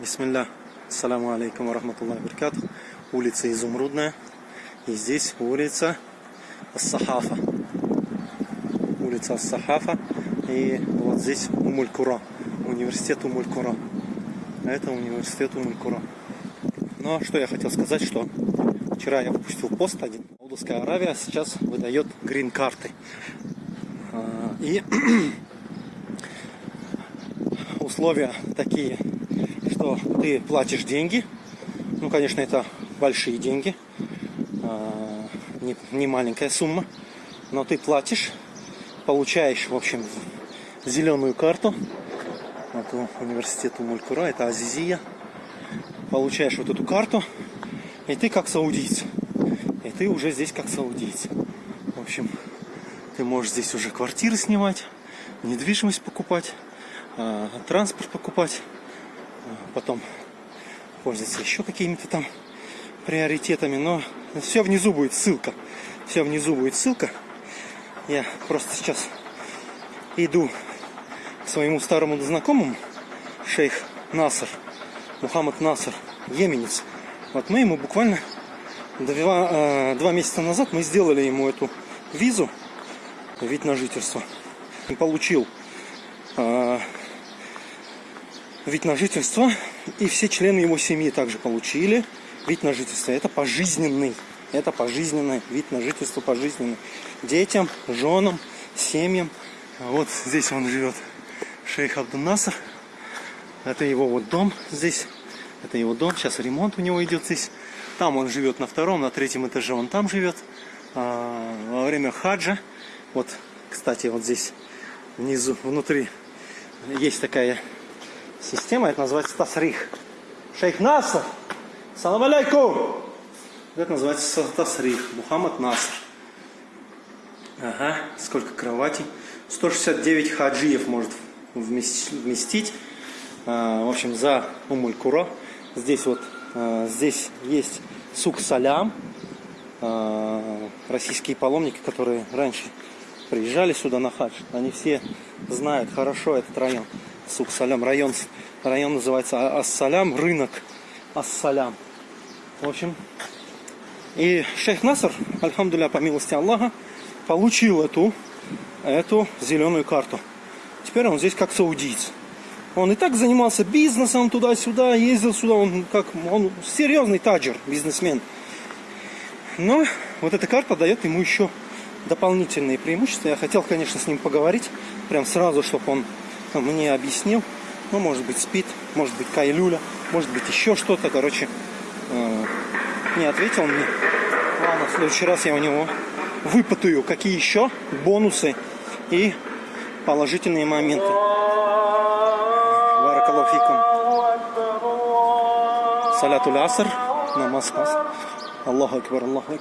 Бисмилля. Ассаламу алейкум рахматуллахи баракатух. Улица Изумрудная. И здесь улица Ас-Сахафа. Улица Ас-Сахафа. И вот здесь Умуль-Кура. Университет Умуль-Кура. Это университет Умуль-Кура. Но что я хотел сказать, что вчера я выпустил пост один. Саудовская Аравия сейчас выдает грин-карты. А, И условия такие что ты платишь деньги. Ну, конечно, это большие деньги. А, не, не маленькая сумма. Но ты платишь, получаешь, в общем, зеленую карту. Вот университету Мулькура, это Азизия. Получаешь вот эту карту, и ты как саудиец. И ты уже здесь как саудиец. В общем, ты можешь здесь уже квартиры снимать, недвижимость покупать, а, транспорт покупать потом пользоваться еще какими-то там приоритетами. Но все внизу будет ссылка. Все внизу будет ссылка. Я просто сейчас иду к своему старому знакомому, шейх Наср, Мухаммад Наср, еменец. Вот мы ему буквально два, э, два месяца назад мы сделали ему эту визу, вид на жительство. Он получил э, вид на жительство, и все члены его семьи также получили вид на жительство. Это пожизненный, это пожизненный вид на жительство, пожизненный. Детям, женам, семьям. Вот здесь он живет, шейх Абдунасар. Это его вот дом здесь. Это его дом. Сейчас ремонт у него идет здесь. Там он живет на втором, на третьем этаже он там живет. А, во время хаджа. Вот, кстати, вот здесь внизу, внутри есть такая система, это называется тасрих. Шейх Наср, салам алейкум. Это называется тасрих, Мухаммад Наср. Ага, сколько кроватей. 169 хаджиев может вместить. А, в общем, за Умуль-Кура. Здесь вот, а, здесь есть сук Салям. А, российские паломники, которые раньше приезжали сюда на хадж, они все знают хорошо этот район. Сук-Салям, район, район называется Ас-Салям, рынок Ас-Салям. В общем, и шейх Наср, альхамдуля, по милости Аллаха, получил эту, эту зеленую карту. Теперь он здесь как саудиец. Он и так занимался бизнесом туда-сюда, ездил сюда, он как он серьезный таджер, бизнесмен. Но вот эта карта дает ему еще дополнительные преимущества. Я хотел, конечно, с ним поговорить, прям сразу, чтобы он мне объяснил. Ну, может быть, спит, может быть, кайлюля, может быть, еще что-то. Короче, э, не ответил мне. Ладно, в следующий раз я у него выпытаю, какие еще бонусы и положительные моменты. Баракалафикум. Саляту аср. Намаз. Аллаху акбар, Аллаху